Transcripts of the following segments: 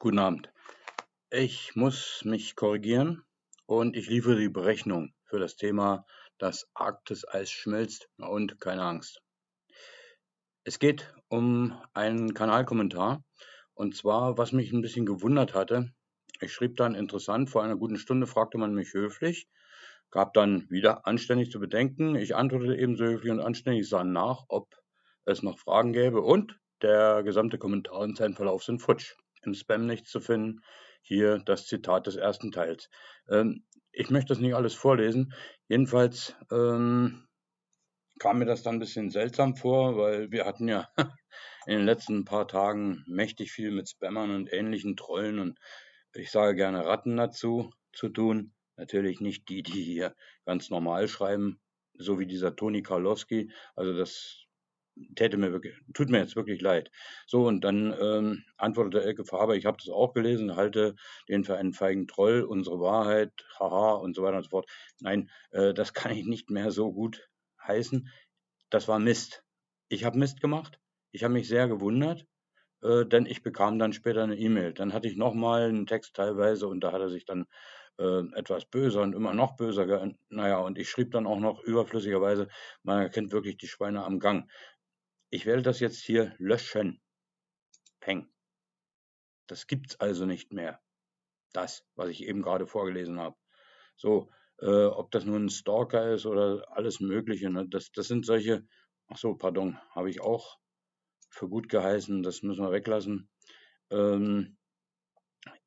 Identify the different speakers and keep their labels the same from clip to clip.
Speaker 1: Guten Abend. Ich muss mich korrigieren und ich liefere die Berechnung für das Thema das Arktis-Eis schmilzt und keine Angst. Es geht um einen Kanalkommentar und zwar, was mich ein bisschen gewundert hatte. Ich schrieb dann interessant, vor einer guten Stunde fragte man mich höflich, gab dann wieder anständig zu bedenken. Ich antwortete ebenso höflich und anständig, sah nach, ob es noch Fragen gäbe und der gesamte Kommentar und sein Verlauf sind futsch. Im Spam nichts zu finden. Hier das Zitat des ersten Teils. Ähm, ich möchte das nicht alles vorlesen. Jedenfalls ähm, kam mir das dann ein bisschen seltsam vor, weil wir hatten ja in den letzten paar Tagen mächtig viel mit Spammern und ähnlichen Trollen und ich sage gerne Ratten dazu zu tun. Natürlich nicht die, die hier ganz normal schreiben, so wie dieser Toni Karlowski. Also das täte mir wirklich, tut mir jetzt wirklich leid. So, und dann ähm, antwortete Elke Faber, ich habe das auch gelesen, halte den für einen feigen Troll, unsere Wahrheit, haha und so weiter und so fort. Nein, äh, das kann ich nicht mehr so gut heißen. Das war Mist. Ich habe Mist gemacht. Ich habe mich sehr gewundert, äh, denn ich bekam dann später eine E-Mail. Dann hatte ich nochmal einen Text teilweise und da hat er sich dann äh, etwas böser und immer noch böser. Naja, und ich schrieb dann auch noch überflüssigerweise, man erkennt wirklich die Schweine am Gang. Ich werde das jetzt hier löschen. Peng. Das gibt's also nicht mehr. Das, was ich eben gerade vorgelesen habe. So, äh, ob das nun ein Stalker ist oder alles Mögliche, ne? das, das sind solche, ach so, pardon, habe ich auch für gut geheißen, das müssen wir weglassen. Ähm,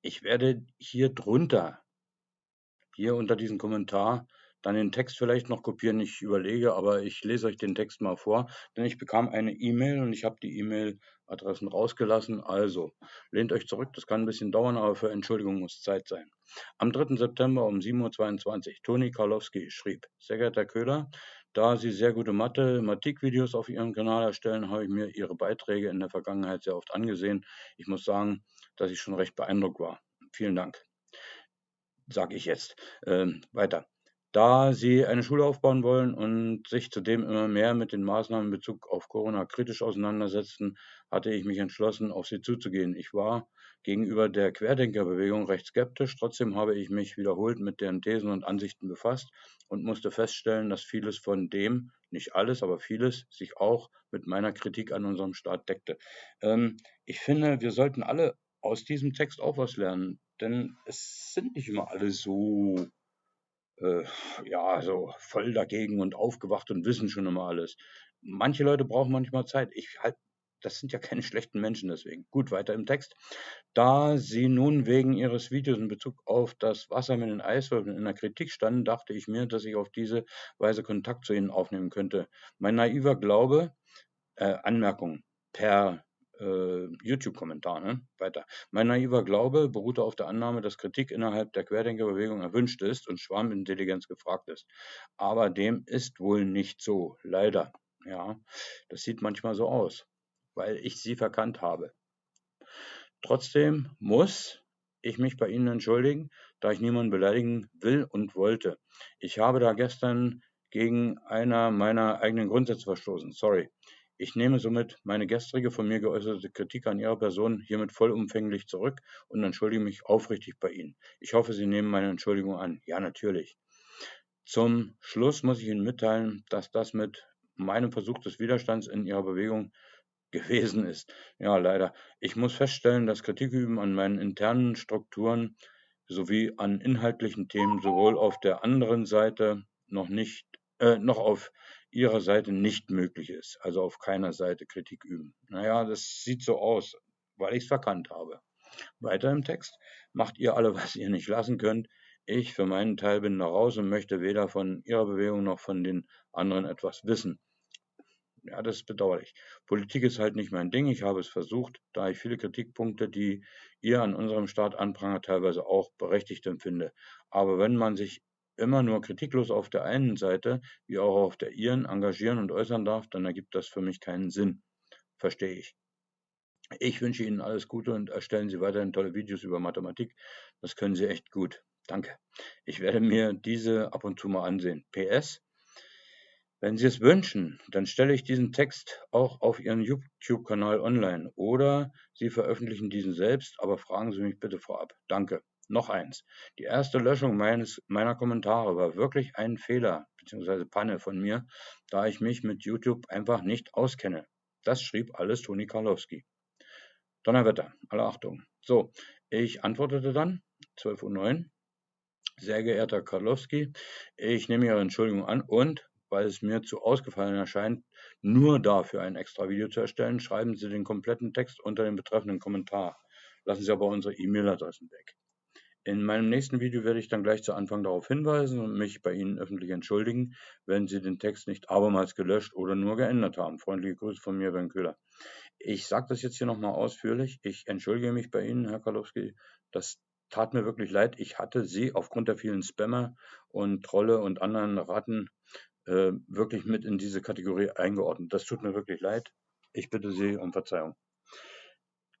Speaker 1: ich werde hier drunter, hier unter diesem Kommentar, dann den Text vielleicht noch kopieren. Ich überlege, aber ich lese euch den Text mal vor, denn ich bekam eine E-Mail und ich habe die E-Mail-Adressen rausgelassen. Also, lehnt euch zurück, das kann ein bisschen dauern, aber für Entschuldigung muss Zeit sein. Am 3. September um 7.22 Uhr, Toni Karlowski schrieb, sehr geehrter Köhler, da Sie sehr gute Mathematikvideos auf Ihrem Kanal erstellen, habe ich mir Ihre Beiträge in der Vergangenheit sehr oft angesehen. Ich muss sagen, dass ich schon recht beeindruckt war. Vielen Dank. Sage ich jetzt. Ähm, weiter. Da sie eine Schule aufbauen wollen und sich zudem immer mehr mit den Maßnahmen in Bezug auf Corona kritisch auseinandersetzten, hatte ich mich entschlossen, auf sie zuzugehen. Ich war gegenüber der Querdenkerbewegung recht skeptisch, trotzdem habe ich mich wiederholt mit deren Thesen und Ansichten befasst und musste feststellen, dass vieles von dem, nicht alles, aber vieles, sich auch mit meiner Kritik an unserem Staat deckte. Ähm, ich finde, wir sollten alle aus diesem Text auch was lernen, denn es sind nicht immer alle so äh, ja, so voll dagegen und aufgewacht und wissen schon immer alles. Manche Leute brauchen manchmal Zeit. Ich halt, das sind ja keine schlechten Menschen deswegen. Gut, weiter im Text. Da Sie nun wegen Ihres Videos in Bezug auf das Wasser mit den Eiswürfeln in der Kritik standen, dachte ich mir, dass ich auf diese Weise Kontakt zu Ihnen aufnehmen könnte. Mein naiver Glaube, äh, Anmerkung, per YouTube-Kommentar. Ne? Weiter. Mein naiver Glaube beruhte auf der Annahme, dass Kritik innerhalb der Querdenkerbewegung erwünscht ist und Schwarmintelligenz gefragt ist. Aber dem ist wohl nicht so, leider. Ja, das sieht manchmal so aus, weil ich sie verkannt habe. Trotzdem muss ich mich bei Ihnen entschuldigen, da ich niemanden beleidigen will und wollte. Ich habe da gestern gegen einer meiner eigenen Grundsätze verstoßen. Sorry. Ich nehme somit meine gestrige von mir geäußerte Kritik an Ihrer Person hiermit vollumfänglich zurück und entschuldige mich aufrichtig bei Ihnen. Ich hoffe, Sie nehmen meine Entschuldigung an. Ja, natürlich. Zum Schluss muss ich Ihnen mitteilen, dass das mit meinem Versuch des Widerstands in Ihrer Bewegung gewesen ist. Ja, leider. Ich muss feststellen, dass Kritik üben an meinen internen Strukturen sowie an inhaltlichen Themen sowohl auf der anderen Seite noch nicht, äh, noch auf ihrer Seite nicht möglich ist. Also auf keiner Seite Kritik üben. Naja, das sieht so aus, weil ich es verkannt habe. Weiter im Text. Macht ihr alle, was ihr nicht lassen könnt. Ich für meinen Teil bin da raus und möchte weder von ihrer Bewegung noch von den anderen etwas wissen. Ja, das ist bedauerlich. Politik ist halt nicht mein Ding. Ich habe es versucht, da ich viele Kritikpunkte, die ihr an unserem Staat anprangert, teilweise auch berechtigt empfinde. Aber wenn man sich immer nur kritiklos auf der einen Seite wie auch auf der ihren engagieren und äußern darf, dann ergibt das für mich keinen Sinn. Verstehe ich. Ich wünsche Ihnen alles Gute und erstellen Sie weiterhin tolle Videos über Mathematik. Das können Sie echt gut. Danke. Ich werde mir diese ab und zu mal ansehen. PS. Wenn Sie es wünschen, dann stelle ich diesen Text auch auf Ihren YouTube-Kanal online oder Sie veröffentlichen diesen selbst, aber fragen Sie mich bitte vorab. Danke. Noch eins. Die erste Löschung meines, meiner Kommentare war wirklich ein Fehler bzw. Panne von mir, da ich mich mit YouTube einfach nicht auskenne. Das schrieb alles Toni Karlowski. Donnerwetter, alle Achtung. So, ich antwortete dann, 12.09 Uhr, sehr geehrter Karlowski, ich nehme Ihre Entschuldigung an und weil es mir zu ausgefallen erscheint, nur dafür ein extra Video zu erstellen, schreiben Sie den kompletten Text unter dem betreffenden Kommentar. Lassen Sie aber unsere E-Mail-Adressen weg. In meinem nächsten Video werde ich dann gleich zu Anfang darauf hinweisen und mich bei Ihnen öffentlich entschuldigen, wenn Sie den Text nicht abermals gelöscht oder nur geändert haben. Freundliche Grüße von mir, Ben Köhler. Ich sage das jetzt hier nochmal ausführlich. Ich entschuldige mich bei Ihnen, Herr Karlowski. Das tat mir wirklich leid. Ich hatte Sie aufgrund der vielen Spammer und Trolle und anderen Ratten äh, wirklich mit in diese Kategorie eingeordnet. Das tut mir wirklich leid. Ich bitte Sie um Verzeihung.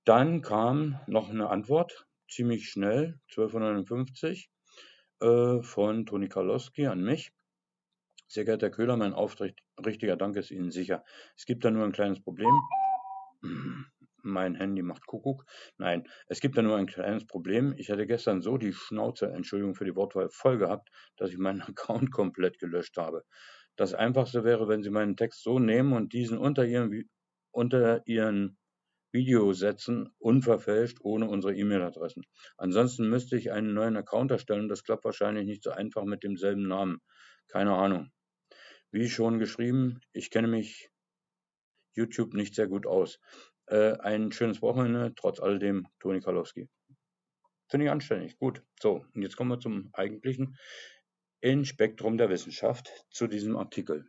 Speaker 1: Dann kam noch eine Antwort, ziemlich schnell, 1259, äh, von Toni Karlowski an mich. Sehr geehrter Herr Köhler, mein aufrichtiger Dank ist Ihnen sicher. Es gibt da nur ein kleines Problem. Mein Handy macht Kuckuck. Nein, es gibt da nur ein kleines Problem. Ich hatte gestern so die Schnauze, Entschuldigung für die Wortwahl, voll gehabt, dass ich meinen Account komplett gelöscht habe. Das Einfachste wäre, wenn Sie meinen Text so nehmen und diesen unter Ihren, unter Ihren Video setzen, unverfälscht, ohne unsere E-Mail-Adressen. Ansonsten müsste ich einen neuen Account erstellen. Das klappt wahrscheinlich nicht so einfach mit demselben Namen. Keine Ahnung. Wie schon geschrieben, ich kenne mich YouTube nicht sehr gut aus. Äh, ein schönes Wochenende, trotz alledem, Toni Kalowski. Finde ich anständig. Gut. So, und jetzt kommen wir zum eigentlichen in Spektrum der Wissenschaft zu diesem Artikel.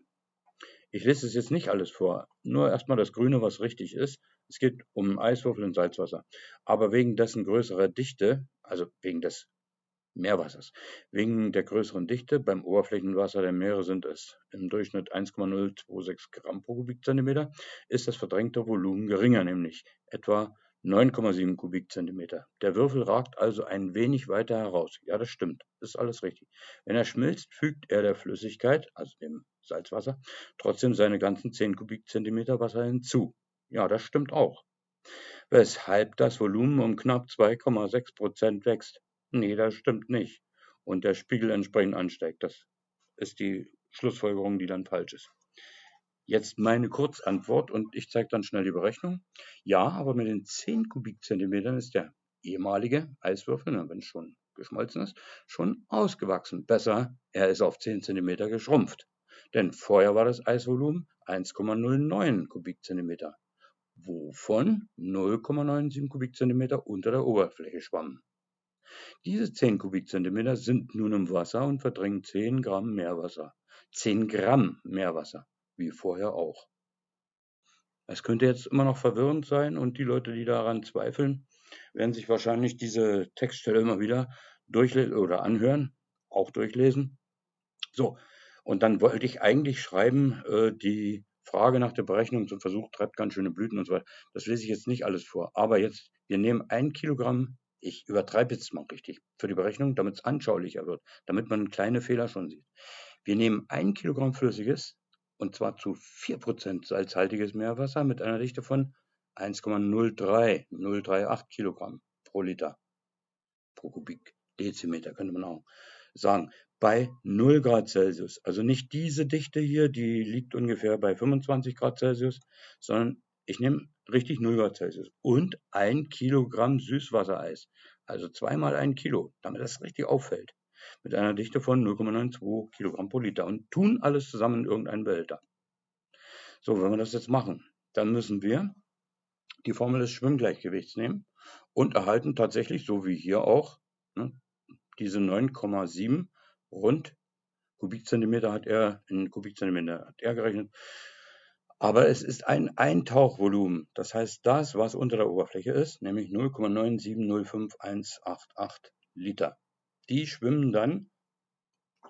Speaker 1: Ich lese es jetzt nicht alles vor, nur erstmal das Grüne, was richtig ist. Es geht um Eiswürfel und Salzwasser. Aber wegen dessen größerer Dichte, also wegen des Meerwassers, wegen der größeren Dichte beim Oberflächenwasser der Meere sind es im Durchschnitt 1,026 Gramm pro Kubikzentimeter, ist das verdrängte Volumen geringer, nämlich etwa 9,7 Kubikzentimeter. Der Würfel ragt also ein wenig weiter heraus. Ja, das stimmt. Ist alles richtig. Wenn er schmilzt, fügt er der Flüssigkeit, also dem Salzwasser, trotzdem seine ganzen 10 Kubikzentimeter Wasser hinzu. Ja, das stimmt auch. Weshalb das Volumen um knapp 2,6 Prozent wächst. Nee, das stimmt nicht. Und der Spiegel entsprechend ansteigt. Das ist die Schlussfolgerung, die dann falsch ist. Jetzt meine Kurzantwort und ich zeige dann schnell die Berechnung. Ja, aber mit den 10 Kubikzentimetern ist der ehemalige Eiswürfel, wenn es schon geschmolzen ist, schon ausgewachsen. Besser, er ist auf 10 Zentimeter geschrumpft. Denn vorher war das Eisvolumen 1,09 Kubikzentimeter, wovon 0,97 Kubikzentimeter unter der Oberfläche schwammen. Diese 10 Kubikzentimeter sind nun im Wasser und verdrängen 10 Gramm Meerwasser. 10 Gramm Meerwasser wie vorher auch. Es könnte jetzt immer noch verwirrend sein und die Leute, die daran zweifeln, werden sich wahrscheinlich diese Textstelle immer wieder durchlesen oder anhören, auch durchlesen. So, und dann wollte ich eigentlich schreiben, äh, die Frage nach der Berechnung zum Versuch treibt ganz schöne Blüten und so weiter. Das lese ich jetzt nicht alles vor. Aber jetzt, wir nehmen ein Kilogramm, ich übertreibe jetzt mal richtig für die Berechnung, damit es anschaulicher wird, damit man kleine Fehler schon sieht. Wir nehmen ein Kilogramm Flüssiges, und zwar zu 4% salzhaltiges Meerwasser mit einer Dichte von 1,03 038 Kilogramm pro Liter pro Kubikdezimeter, könnte man auch sagen. Bei 0 Grad Celsius, also nicht diese Dichte hier, die liegt ungefähr bei 25 Grad Celsius, sondern ich nehme richtig 0 Grad Celsius und ein Kilogramm Süßwassereis, also zweimal ein Kilo, damit das richtig auffällt mit einer Dichte von 0,92 Kilogramm pro Liter und tun alles zusammen in irgendeinen Behälter. So, wenn wir das jetzt machen, dann müssen wir die Formel des Schwimmgleichgewichts nehmen und erhalten tatsächlich, so wie hier auch, ne, diese 9,7 rund Kubikzentimeter hat er, in Kubikzentimeter hat er gerechnet. Aber es ist ein Eintauchvolumen. Das heißt, das, was unter der Oberfläche ist, nämlich 0,9705188 Liter. Die schwimmen dann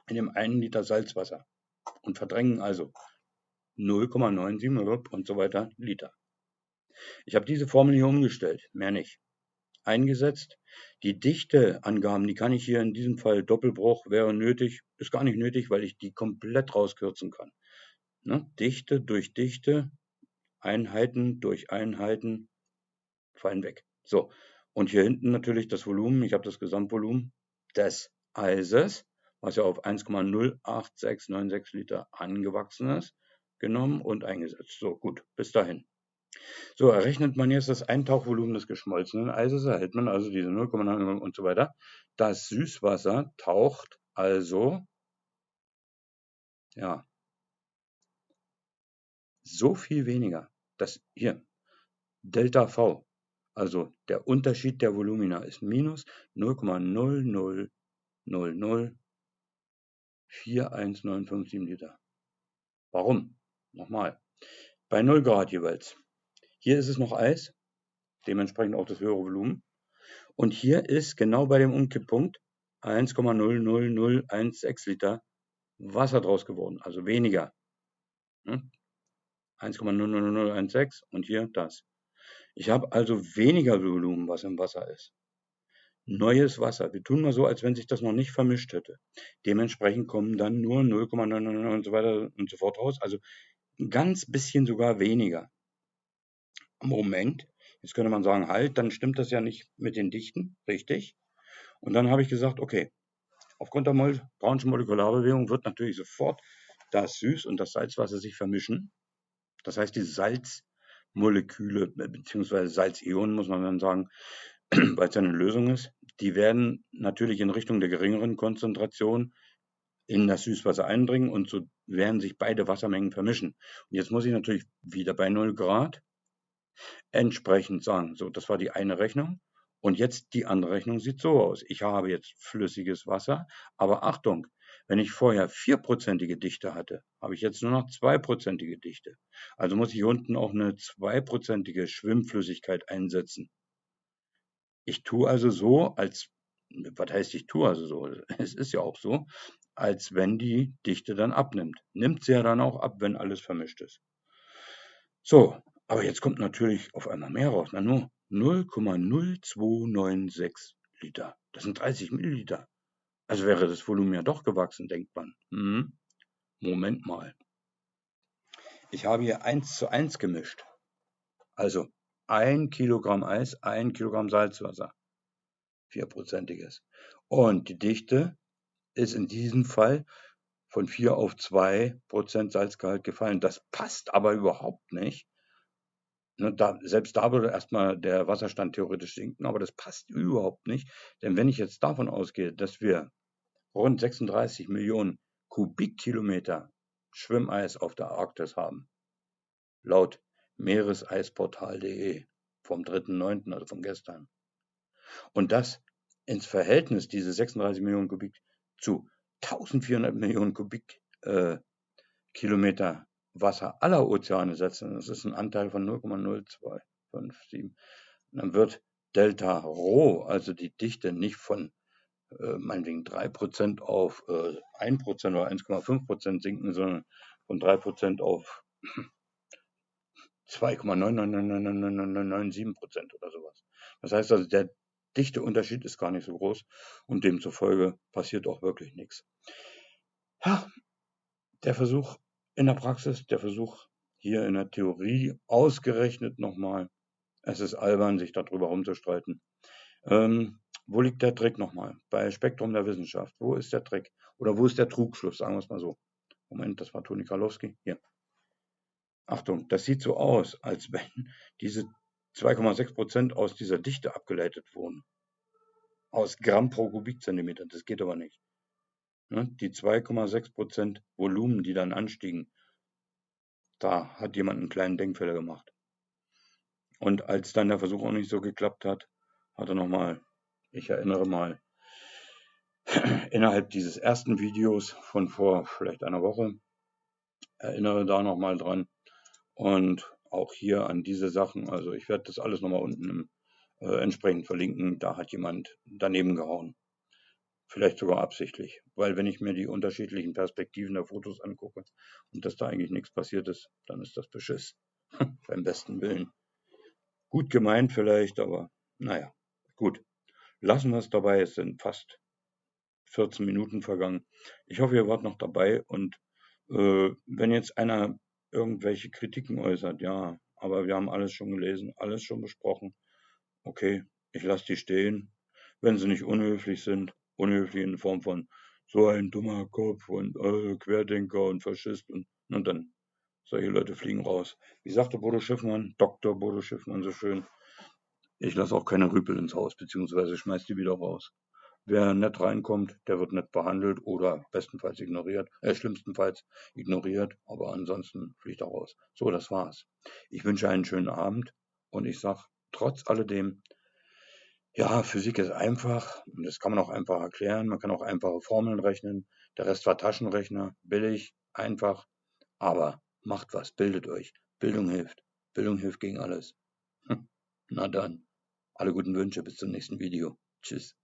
Speaker 1: in dem einen Liter Salzwasser und verdrängen also 0,97 und so weiter Liter. Ich habe diese Formel hier umgestellt, mehr nicht. Eingesetzt. Die Dichteangaben, die kann ich hier in diesem Fall Doppelbruch wäre nötig, ist gar nicht nötig, weil ich die komplett rauskürzen kann. Ne? Dichte durch Dichte, Einheiten durch Einheiten fallen weg. So, und hier hinten natürlich das Volumen, ich habe das Gesamtvolumen des Eises, was ja auf 1,08696 Liter angewachsen ist, genommen und eingesetzt. So, gut, bis dahin. So, errechnet man jetzt das Eintauchvolumen des geschmolzenen Eises, erhält man also diese 0,9 und so weiter. Das Süßwasser taucht also, ja, so viel weniger. Das hier, Delta V, also der Unterschied der Volumina ist minus 0,0004195 Liter. Warum? Nochmal. Bei 0 Grad jeweils. Hier ist es noch Eis, dementsprechend auch das höhere Volumen. Und hier ist genau bei dem Umkipppunkt 1,00016 Liter Wasser draus geworden, also weniger. 1,00016 hm? und hier das. Ich habe also weniger Volumen, was im Wasser ist. Neues Wasser. Wir tun mal so, als wenn sich das noch nicht vermischt hätte. Dementsprechend kommen dann nur 0,99 und so weiter und so fort raus. Also ein ganz bisschen sogar weniger. Moment, jetzt könnte man sagen, halt, dann stimmt das ja nicht mit den Dichten, richtig? Und dann habe ich gesagt, okay, aufgrund der Mol Brownschen Molekularbewegung wird natürlich sofort das Süß- und das Salzwasser sich vermischen. Das heißt, die Salzmoleküle äh, bzw. Salzionen, muss man dann sagen, weil es eine Lösung ist, die werden natürlich in Richtung der geringeren Konzentration in das Süßwasser eindringen und so werden sich beide Wassermengen vermischen. Und jetzt muss ich natürlich wieder bei 0 Grad entsprechend sagen. So, das war die eine Rechnung. Und jetzt die andere Rechnung sieht so aus. Ich habe jetzt flüssiges Wasser, aber Achtung, wenn ich vorher vierprozentige Dichte hatte, habe ich jetzt nur noch zweiprozentige Dichte. Also muss ich unten auch eine zweiprozentige Schwimmflüssigkeit einsetzen. Ich tue also so, als, was heißt ich tue also so? Es ist ja auch so, als wenn die Dichte dann abnimmt. Nimmt sie ja dann auch ab, wenn alles vermischt ist. So, aber jetzt kommt natürlich auf einmal mehr raus. Na nur 0,0296 Liter. Das sind 30 Milliliter. Also wäre das Volumen ja doch gewachsen, denkt man. Hm, Moment mal. Ich habe hier 1 zu 1 gemischt. Also 1 Kilogramm Eis, 1 Kilogramm Salzwasser. Vierprozentiges. Und die Dichte ist in diesem Fall von 4 auf 2 Prozent Salzgehalt gefallen. Das passt aber überhaupt nicht Ne, da, selbst da würde erstmal der Wasserstand theoretisch sinken, aber das passt überhaupt nicht. Denn wenn ich jetzt davon ausgehe, dass wir rund 36 Millionen Kubikkilometer Schwimmeis auf der Arktis haben, laut Meereseisportal.de vom 3.9., also von gestern, und das ins Verhältnis, diese 36 Millionen Kubik, zu 1400 Millionen Kubikkilometer äh, Wasser aller Ozeane setzen, das ist ein Anteil von 0,0257, dann wird Delta Rho, also die Dichte, nicht von äh, meinetwegen 3% auf äh, 1% oder 1,5% sinken, sondern von 3% auf 2,99997% oder sowas. Das heißt also, der Dichteunterschied ist gar nicht so groß und demzufolge passiert auch wirklich nichts. Ja, der Versuch in der Praxis, der Versuch hier in der Theorie ausgerechnet nochmal. Es ist albern, sich darüber rumzustreiten. Ähm, wo liegt der Trick nochmal? Bei Spektrum der Wissenschaft. Wo ist der Trick? Oder wo ist der Trugschluss? Sagen wir es mal so. Moment, das war Toni Karlowski. Hier. Achtung, das sieht so aus, als wenn diese 2,6 Prozent aus dieser Dichte abgeleitet wurden. Aus Gramm pro Kubikzentimeter. Das geht aber nicht. Ne, die 2,6 Prozent Volumen, die dann anstiegen, da hat jemand einen kleinen Denkfehler gemacht. Und als dann der Versuch auch nicht so geklappt hat, hat er nochmal, ich erinnere mal, innerhalb dieses ersten Videos von vor vielleicht einer Woche, erinnere da nochmal dran und auch hier an diese Sachen. Also ich werde das alles nochmal unten im, äh, entsprechend verlinken. Da hat jemand daneben gehauen. Vielleicht sogar absichtlich, weil wenn ich mir die unterschiedlichen Perspektiven der Fotos angucke und dass da eigentlich nichts passiert ist, dann ist das Beschiss. Beim besten Willen. Gut gemeint vielleicht, aber naja, gut. Lassen wir es dabei, es sind fast 14 Minuten vergangen. Ich hoffe, ihr wart noch dabei und Äh, wenn jetzt einer irgendwelche Kritiken äußert, ja, aber wir haben alles schon gelesen, alles schon besprochen. Okay, ich lasse die stehen, wenn sie nicht unhöflich sind, unhöflich in Form von so ein dummer Kopf und äh, Querdenker und Faschist und, und dann solche Leute fliegen raus. Wie sagte Bodo Schiffmann, Dr. Bodo Schiffmann so schön, ich lasse auch keine Rüpel ins Haus, beziehungsweise schmeiß die wieder raus. Wer nett reinkommt, der wird nett behandelt oder bestenfalls ignoriert, äh, schlimmstenfalls ignoriert, aber ansonsten fliegt er raus. So, das war's. Ich wünsche einen schönen Abend und ich sag trotz alledem, ja, Physik ist einfach und das kann man auch einfach erklären. Man kann auch einfache Formeln rechnen. Der Rest war Taschenrechner, billig, einfach, aber macht was, bildet euch. Bildung hilft. Bildung hilft gegen alles. Na dann, alle guten Wünsche, bis zum nächsten Video. Tschüss.